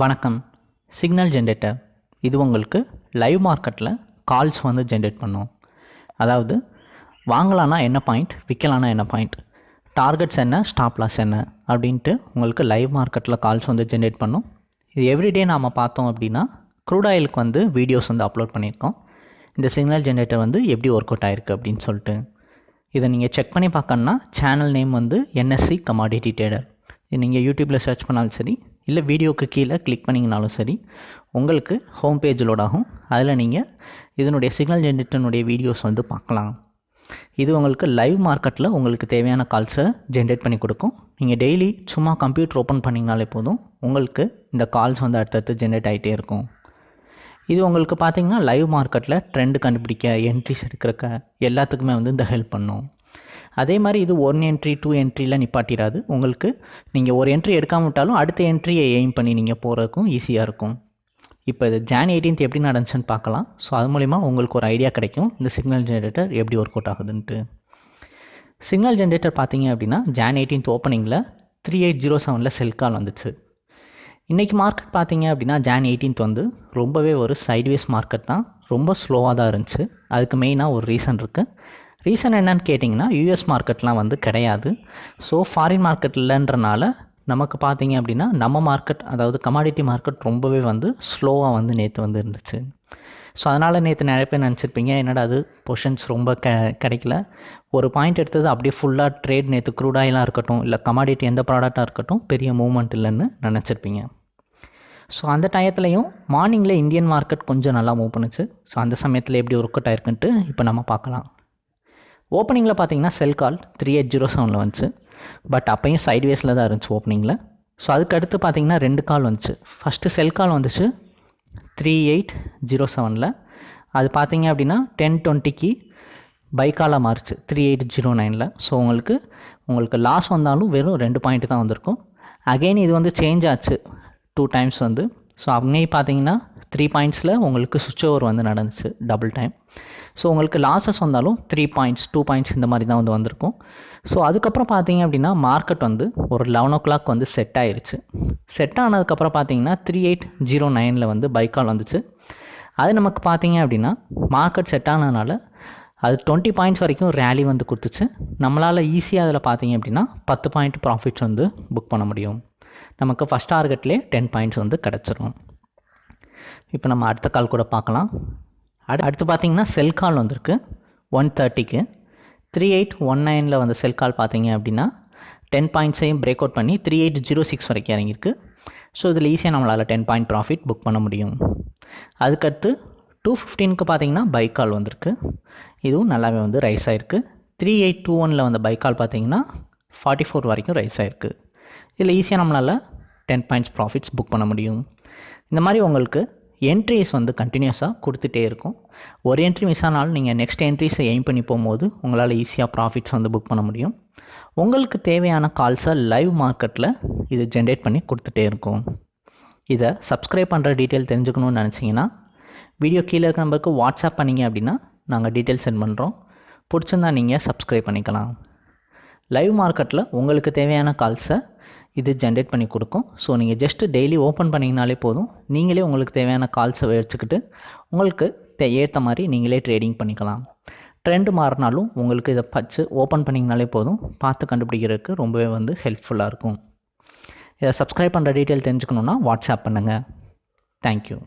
வணக்கம். Signal generator இது உங்களுக்கு லைவ் மார்க்கெட்டில் கால்ஸ் வந்து ஜென்ரேட் பண்ணும். அதாவது வாங்கலான்னா என்ன பாயிண்ட் விற்கலான்னா என்ன பாயிண்ட் டார்கெட்ஸ் என்ன ஸ்டாப் லாஸ் என்ன அப்படின்ட்டு உங்களுக்கு லைவ் மார்க்கெட்டில் கால்ஸ் வந்து ஜென்ரேட் பண்ணும். இது எவ்ரிடே நாம் பார்த்தோம் அப்படின்னா க்ரூட் ஆயிலுக்கு வந்து வீடியோஸ் வந்து அப்லோட் பண்ணியிருக்கோம். இந்த சிக்னல் ஜென்ரேட்டர் வந்து எப்படி ஒர்க் அவுட் ஆயிருக்கு அப்படின்னு சொல்லிட்டு. இதை நீங்கள் செக் பண்ணி பார்க்கணுன்னா சேனல் நேம் வந்து என்எஸ்சி கமாடிட்டி ட்ரேடர் இது நீங்கள் யூடியூப்பில் சர்ச் பண்ணாலும் சரி இல்லை வீடியோக்கு கீழே கிளிக் பண்ணிங்கனாலும் சரி உங்களுக்கு ஹோம் பேஜ் லோட் ஆகும். அதில் நீங்கள் இதனுடைய சிக்னல் ஜென்ரேட்டனுடைய வீடியோஸ் வந்து பார்க்கலாம். இது உங்களுக்கு லைவ் மார்க்கெட்டில் உங்களுக்கு தேவையான கால்ஸை ஜென்ரேட் பண்ணி கொடுக்கும். நீங்கள் டெய்லி சும்மா கம்ப்யூட்டர் ஓப்பன் பண்ணிங்கனாலே போதும் உங்களுக்கு இந்த கால்ஸ் வந்து அடுத்தடுத்து ஜென்ரேட் ஆகிட்டே இருக்கும். இது உங்களுக்கு பார்த்திங்கன்னா லைவ் மார்க்கெட்டில் ட்ரெண்டு கண்டுபிடிக்க என்ட்ரிஸ் எடுக்கிறக்க எல்லாத்துக்குமே வந்து இந்த ஹெல்ப் பண்ணும். அதே மாதிரி இது ஒன் என்ட்ரி டூ என்ட்ரியில் நிப்பாட்டிடாது. உங்களுக்கு நீங்கள் ஒரு என்ட்ரி எடுக்காம விட்டாலும் அடுத்த என்ட்ரியை எய்ம் பண்ணி நீங்கள் போகிறதுக்கும் ஈஸியாக இருக்கும். இப்போ இது ஜான் எயிட்டீன்த் எப்படி நடந்துச்சுன்னு பார்க்கலாம். ஸோ அது மூலிமா உங்களுக்கு ஒரு ஐடியா கிடைக்கும். இந்த சிக்னல் ஜென்ரேட்டர் எப்படி ஒர்க் அவுட் ஆகுதுன்ட்டு. சிக்னல் ஜென்ரேட்டர் பார்த்தீங்க அப்படின்னா ஜான் எயிட்டீன்த் ஓப்பனிங்கில் த்ரீ எயிட் ஜீரோ செவனில் செல் கால் வந்துச்சு. இன்றைக்கி மார்க்கெட் பார்த்தீங்க அப்படின்னா ஜான் எயிட்டீன்த் வந்து ரொம்பவே ஒரு சைட்வேஸ் மார்க்கெட் தான். ரொம்ப ஸ்லோவாக தான் இருந்துச்சு. அதுக்கு மெயினாக ஒரு ரீசன் இருக்குது ரீசன் என்னன்னு கேட்டிங்கன்னா யூஎஸ் மார்க்கெட்லாம் வந்து கிடையாது. ஸோ ஃபாரின் மார்க்கெட் இல்லைன்றனால நமக்கு பார்த்தீங்க அப்படின்னா நம்ம மார்க்கெட் அதாவது கமாடிட்டி மார்க்கெட் ரொம்பவே வந்து ஸ்லோவாக வந்து நேற்று வந்து இருந்துச்சு. ஸோ அதனால் நேற்று நிறைய பேர் நினச்சிருப்பீங்க என்னடா அது பொஷன்ஸ் ரொம்ப க கிடைக்கல. ஒரு பாயிண்ட் எடுத்தது அப்படியே ஃபுல்லாக ட்ரேட் நேற்று க்ரூடாயிலாக இருக்கட்டும் இல்லை கமாடிட்டி எந்த ப்ராடக்டாக இருக்கட்டும் பெரிய மூவ்மெண்ட் இல்லைன்னு நினச்சிருப்பீங்க. ஸோ அந்த டயத்துலையும் மார்னிங்கில் இந்தியன் மார்க்கெட் கொஞ்சம் நல்லா மூவ் பண்ணுச்சு. ஸோ அந்த சமயத்தில் எப்படி ஒர்க் அவுட் ஆயிருக்குன்ட்டு இப்போ நம்ம பார்க்கலாம். ஓப்பனிங்கில் பார்த்தீங்கன்னா sell call three eight zero செவனில் வந்துச்சு. பட் அப்பையும் சைட்வேஸில் தான் இருந்துச்சு ஓப்பனிங்கில் ஸோ அதுக்கு அடுத்து பார்த்தீங்கன்னா ரெண்டு கால் வந்துச்சு. ஃபஸ்ட்டு செல் கால் வந்துச்சு த்ரீ எயிட் ஜீரோ செவனில் அது பார்த்தீங்க அப்படின்னா டென் டுவெண்ட்டிக்கு பைக்காலாக மாறுச்சு த்ரீ எயிட் ஜீரோ நைனில் ஸோ உங்களுக்கு உங்களுக்கு லாஸ் வந்தாலும் வெறும் ரெண்டு பாயிண்ட் தான் வந்திருக்கும். அகெயின் இது வந்து சேஞ்ச் ஆச்சு டூ டைம்ஸ் வந்து. ஸோ அங்கேயும் பார்த்தீங்கன்னா த்ரீ பாயிண்ட்ஸில் உங்களுக்கு சுவிட்ச் ஓவர் வந்து நடந்துச்சு டபுள் டைம் ஸோ உங்களுக்கு லாஸஸ் வந்தாலும் த்ரீ பாயிண்ட்ஸ் டூ பாயிண்ட்ஸ் இந்த மாதிரி தான் வந்து வந்திருக்கும். ஸோ அதுக்கப்புறம் பார்த்தீங்க அப்படின்னா மார்க்கெட் வந்து ஒரு லெவன் ஓ கிளாக் வந்து செட் ஆயிருச்சு. செட் ஆனதுக்கப்புறம் பார்த்தீங்கன்னா த்ரீ எயிட் ஜீரோ நைனில் வந்து பைக்கால் வந்துச்சு. அது நமக்கு பார்த்தீங்க அப்படின்னா மார்க்கெட் செட் ஆனதுனால அது டுவெண்ட்டி பாயிண்ட்ஸ் வரைக்கும் ரேலி வந்து கொடுத்துச்சு. நம்மளால் ஈஸியாக அதில் பார்த்தீங்க அப்படின்னா பத்து பாயிண்ட் ப்ராஃபிட்ஸ் வந்து புக் பண்ண முடியும். நமக்கு ஃபஸ்ட் டார்கெட்லேயே டென் பாயிண்ட்ஸ் வந்து கிடச்சிரும். இப்போ நம்ம அடுத்த கால் கூட பார்க்கலாம். அடுத்து பார்த்தீங்கன்னா செல் கால் வந்திருக்கு. ஒன் தேர்ட்டிக்கு த்ரீ எயிட் ஒன் நைனில் வந்து செல் கால் பார்த்தீங்க அப்படின்னா டென் பாயிண்ட்ஸையும் பிரேக் அவுட் பண்ணி த்ரீ எயிட் ஜீரோ சிக்ஸ் வரைக்கும் இறங்கியிருக்கு. ஸோ இதில் ஈஸியாக நம்மளால் டென் பாயிண்ட் ப்ராஃபிட் புக் பண்ண முடியும். அதுக்கடுத்து டூ ஃபிஃப்டீனுக்கு பார்த்தீங்கன்னா பைக் கால் வந்திருக்கு. இதுவும் நல்லாவே வந்து ரைஸ் ஆகிருக்கு த்ரீ எயிட் டூ ஒனில் வந்த பைக் கால் பார்த்தீங்கன்னா ஃபார்ட்டி ஃபோர் வரைக்கும் ரைஸ் ஆகிருக்கு இதில் ஈஸியாக நம்மளால் டென் பாயிண்ட்ஸ் ப்ராஃபிட்ஸ் புக் பண்ண முடியும். இந்த மாதிரி உங்களுக்கு என்ட்ரிஸ் வந்து கண்டினியூஸாக கொடுத்துட்டே இருக்கும். ஒரு என்ட்ரி மிஸ் ஆனாலும் நீங்கள் நெக்ஸ்ட் என்ட்ரிஸை எய்ம் பண்ணி போகும்போது உங்களால் ஈஸியாக ப்ராஃபிட்ஸ் வந்து புக் பண்ண முடியும். உங்களுக்கு தேவையான கால்ஸை லைவ் மார்க்கெட்டில் இது ஜென்ரேட் பண்ணி கொடுத்துட்டே இருக்கும். இதை சப்ஸ்கிரைப் பண்ணுற டீட்டெயில் தெரிஞ்சுக்கணும்னு நினச்சிங்கன்னா வீடியோ கீழே இருக்க நம்பருக்கு வாட்ஸ்அப் பண்ணிங்க அப்படின்னா நாங்கள் டீட்டெயில் சென்ட் பண்ணுறோம் பிடிச்சிருந்தா நீங்கள் சப்ஸ்கிரைப் பண்ணிக்கலாம். லைவ் மார்க்கெட்டில் உங்களுக்கு தேவையான கால்ஸை இது ஜென்ரேட் பண்ணி கொடுக்கும். ஸோ நீங்கள் ஜஸ்ட்டு டெய்லி ஓப்பன் பண்ணிங்கனாலே போதும். நீங்களே உங்களுக்கு தேவையான கால்ஸை வச்சுக்கிட்டு உங்களுக்கு ஏற்ற மாதிரி நீங்களே ட்ரேடிங் பண்ணிக்கலாம். ட்ரெண்டு மாறினாலும் உங்களுக்கு இதை பச்சு ஓப்பன் பண்ணிங்கனாலே போதும். பார்த்து கண்டுபிடிக்கிறதுக்கு ரொம்பவே வந்து ஹெல்ப்ஃபுல்லாக இருக்கும். இதை சப்ஸ்கிரைப் பண்ணுற டீட்டெயில் தெரிஞ்சுக்கணுன்னா வாட்ஸ்அப் பண்ணுங்கள் தேங்க்யூ